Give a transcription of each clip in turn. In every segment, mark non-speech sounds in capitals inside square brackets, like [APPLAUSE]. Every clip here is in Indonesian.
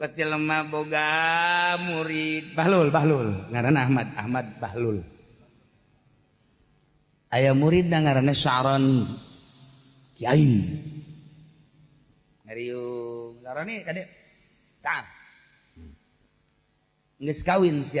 kecil lemah boga murid Bahlul Bahlul ngaran Ahmad Ahmad Bahlul ayah murid dan ngarannya Syaron Kiai Ngeriu ngarani kadek tak ngeskawin kawin sih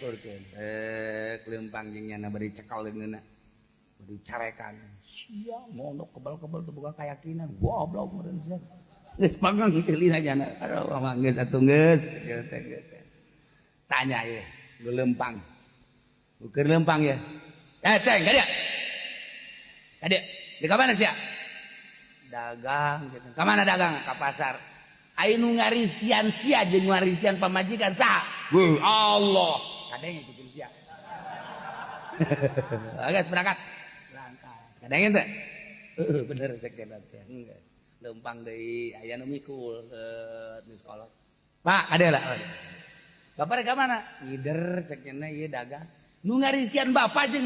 diaturkan eh kelempang jengnya na beri cekal dengan beri carekan Sia, mondok kebal-kebal tu bukan keyakinan goblok panggang sih aja panggang kelina jana aduh satu nges, atuh geus tanya ya gelempang ukur lempang ya eh ceng kadek. Kadek, di mana sih dagang gitu. dagang? ke pasar. Ainu ngarizkian sia jeung pemajikan pamajikan sah. Allah kadeng itu siap, [LAUGHS] Agak berangkat. Berangkat. Kadang itu. [LAUGHS] bener sekian latihan, Enggak. Lempang dari ayah nu di sekolah. Pak, ada lah. Bapak dari mana? Ider, cek jenna iya, dagang. Nungarizkian ngarizkian bapak jeung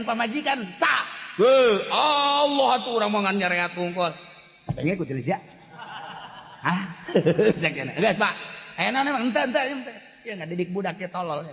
nu pamajikan sah. Heuh, Allah tuh orang mangan nyareat tungkol. Kadenge ikut sia. Ah, cek jenna. guys Pak. Ayeuna entah, entah, henteu. Ya didik budaknya tolol ya.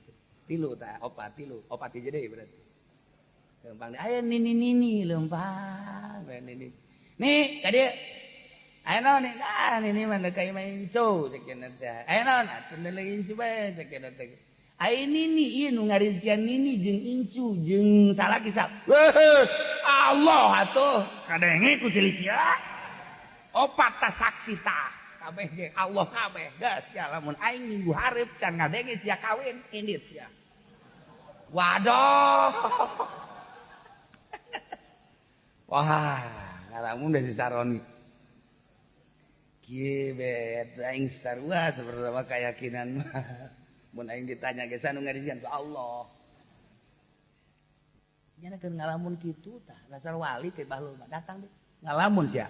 tilu tak opat tilu opat hiji deui berarti lempang aya nini nini lempang nini nih ka dieu aya naon nih ah nini mana deui main cow cek cenah teh non naon atuh coba incu bae cek cenah teh aya nini ieu iya, nu ngarizkian nini jeung incu jeung salaki sap Allah atuh kadenge ku cilik sia opat ta saksi tak kabeh ge Allah kabeh geus ya lamun aing minggu hareup can ngadenge sia kawin indit sia waduh [LAUGHS] wah ngalamun dari saroni kieu bet aing sarua sabaraha keyakinan mah [LAUGHS] mun aing ditanya ge sanu ngarisian ku Allah Jangan ngalamun gitu tak dasar wali ke bahlul datang deh ngalamun ya.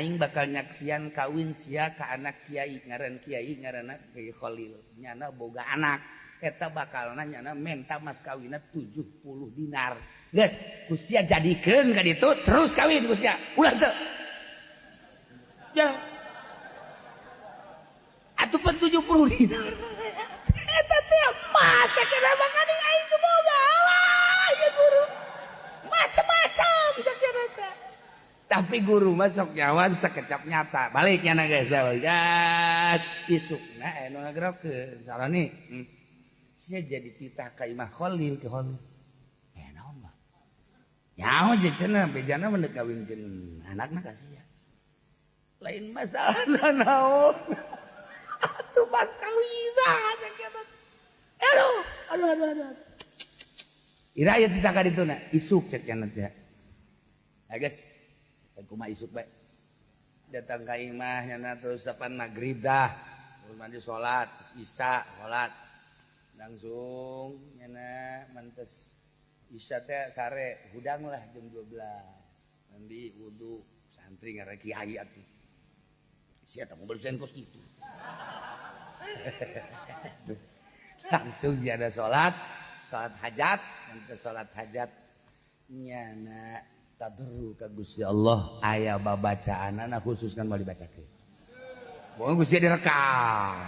orang bakal nya sian kawin si ke anak Kyaiaran Kiairanholil boga anaketa bakal menta mas kawinat 70 dinar usia jadikan terus kawin ataupun 70nar tapi guru masuk nyawan sekecap nyata baliknya na guys ya, isuk na gerak ke kalau nih hmm. saya jadi titah kaimah kholil ke Khalil eno eh, mah nyawa jecena bejana mendekawinkan anak kasih ya lain masalah [LAUGHS] na naon [LAUGHS] tuh pas kawinan eno aduh aduh aduh Ira ayat titah kadituna isuk cek ya guys kuma isuk baik datang ke imah nyana terus depan maghrib dah terus mandi sholat isya sholat langsung nyana mantes isya teh sare hudang lah jam 12 mandi wudhu santri ngarek kiai atuh siapa mau mobil kos itu [LAUGHS] langsung dia ada sholat sholat hajat mantes sholat hajat nyana tadru ka Gusti Allah aya babacaanana khusus kan mau dibacakeun. Boga Gusti direkam.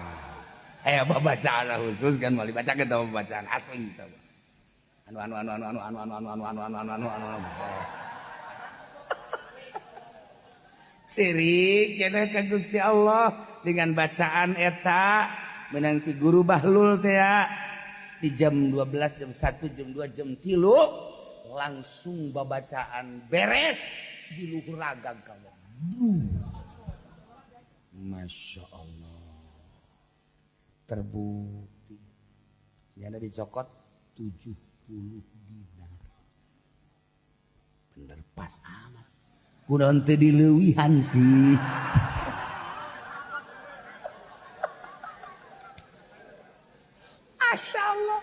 Aya babacaanana khusus kan mau dibacakeun tah babacaan asli tah. Anu anu anu anu anu anu anu anu anu anu anu anu anu. Sirik cenah ka Gusti Allah dengan bacaan eta menanti guru Bahlul teh di jam 12 jam 1 jam 2 jam 3 langsung babacaan beres di luhur ragang kamu. Masya Allah. Terbukti. Yang ada dicokot puluh dinar. Bener pas amat. Kunaon teu dileuwihan sih. Masya Allah.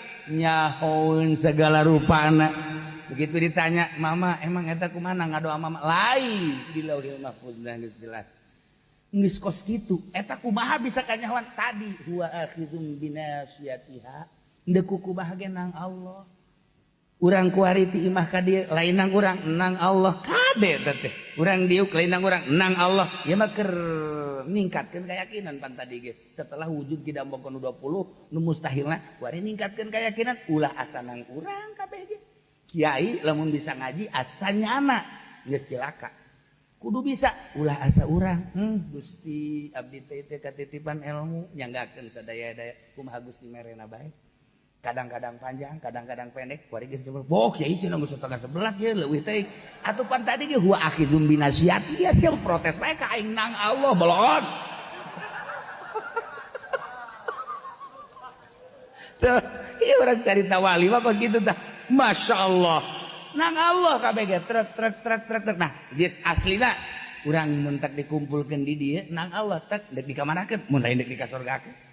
segala ruana begitu ditanya Mama emang etak ku mana ngadoa mama lain bisa kanyawan tadiang Allah kurang kuiti imah kadir lainang kurang enang Allah katete kurang diuk lainang kurang enang Allah ingkatkan kayakakinan panta setelah wujud kitambo 20 mustustahillahi ingkatkan kayakakinan ulah asasan kurang Kiai le bisa ngaji asannya anak silaka kudu bisa ulah asa u Gustitipan elmu yang akangus di merena baik kadang-kadang panjang kadang-kadang pendek oh, ya, sebelas, ya, pan tadi binasiat, ya, ya protes nang Allah belum [LAUGHS] iya, orang cerita wali mah kos gitu dah masya Allah nang Allah KBG truk truk truk truk truk nah yes asli lah orang mentak dikumpulkan di dia nang Allah tak dek dikamanakan mulai dek dikasorgakan